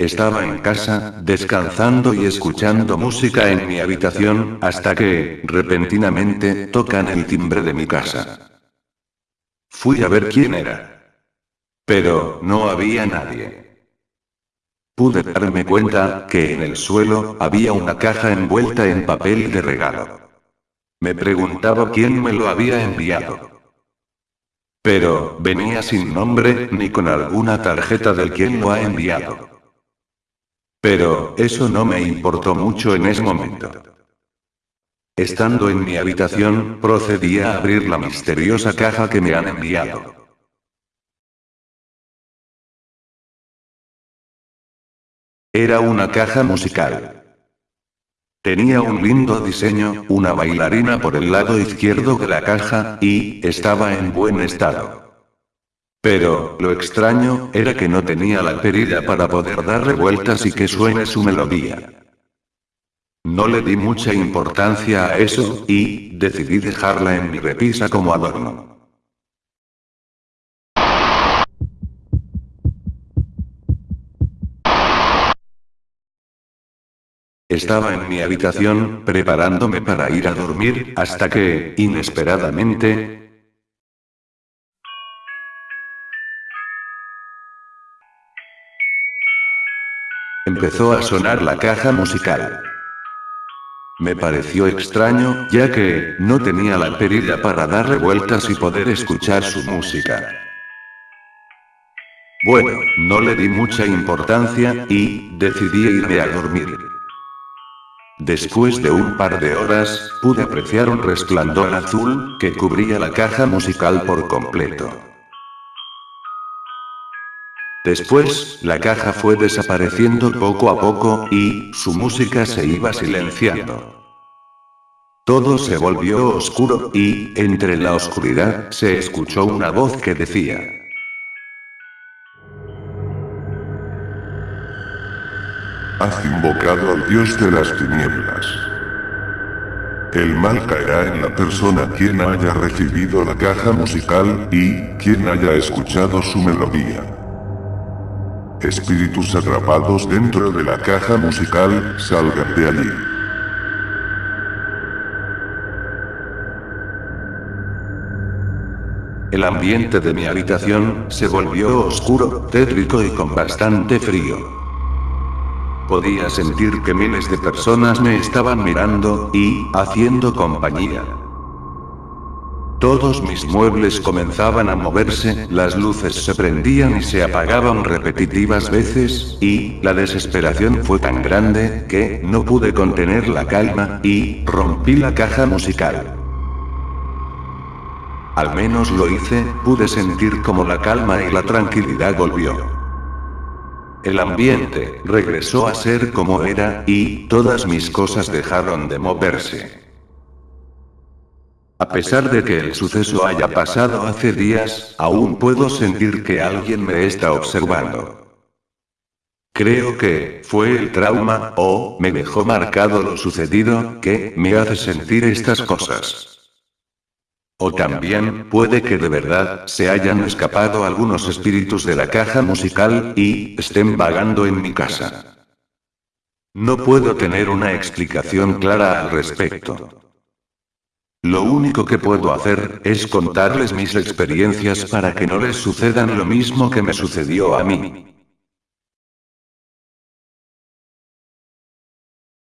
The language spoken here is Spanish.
Estaba en casa, descansando y escuchando música en mi habitación, hasta que, repentinamente, tocan el timbre de mi casa. Fui a ver quién era. Pero, no había nadie. Pude darme cuenta, que en el suelo, había una caja envuelta en papel de regalo. Me preguntaba quién me lo había enviado. Pero, venía sin nombre, ni con alguna tarjeta del quien lo ha enviado. Pero, eso no me importó mucho en ese momento. Estando en mi habitación, procedí a abrir la misteriosa caja que me han enviado. Era una caja musical. Tenía un lindo diseño, una bailarina por el lado izquierdo de la caja, y, estaba en buen estado. Pero, lo extraño, era que no tenía la perilla para poder darle vueltas y que suene su melodía. No le di mucha importancia a eso, y, decidí dejarla en mi repisa como adorno. Estaba en mi habitación, preparándome para ir a dormir, hasta que, inesperadamente, Empezó a sonar la caja musical. Me pareció extraño, ya que, no tenía la perilla para darle vueltas y poder escuchar su música. Bueno, no le di mucha importancia, y, decidí irme a dormir. Después de un par de horas, pude apreciar un resplandor azul, que cubría la caja musical por completo. Después, la caja fue desapareciendo poco a poco, y, su música se iba silenciando. Todo se volvió oscuro, y, entre la oscuridad, se escuchó una voz que decía. Has invocado al dios de las tinieblas. El mal caerá en la persona quien haya recibido la caja musical, y, quien haya escuchado su melodía. Espíritus atrapados dentro de la caja musical, salgan de allí. El ambiente de mi habitación se volvió oscuro, tétrico y con bastante frío. Podía sentir que miles de personas me estaban mirando y haciendo compañía. Todos mis muebles comenzaban a moverse, las luces se prendían y se apagaban repetitivas veces, y, la desesperación fue tan grande, que, no pude contener la calma, y, rompí la caja musical. Al menos lo hice, pude sentir como la calma y la tranquilidad volvió. El ambiente, regresó a ser como era, y, todas mis cosas dejaron de moverse. A pesar de que el suceso haya pasado hace días, aún puedo sentir que alguien me está observando. Creo que, fue el trauma, o, me dejó marcado lo sucedido, que, me hace sentir estas cosas. O también, puede que de verdad, se hayan escapado algunos espíritus de la caja musical, y, estén vagando en mi casa. No puedo tener una explicación clara al respecto. Lo único que puedo hacer, es contarles mis experiencias para que no les sucedan lo mismo que me sucedió a mí.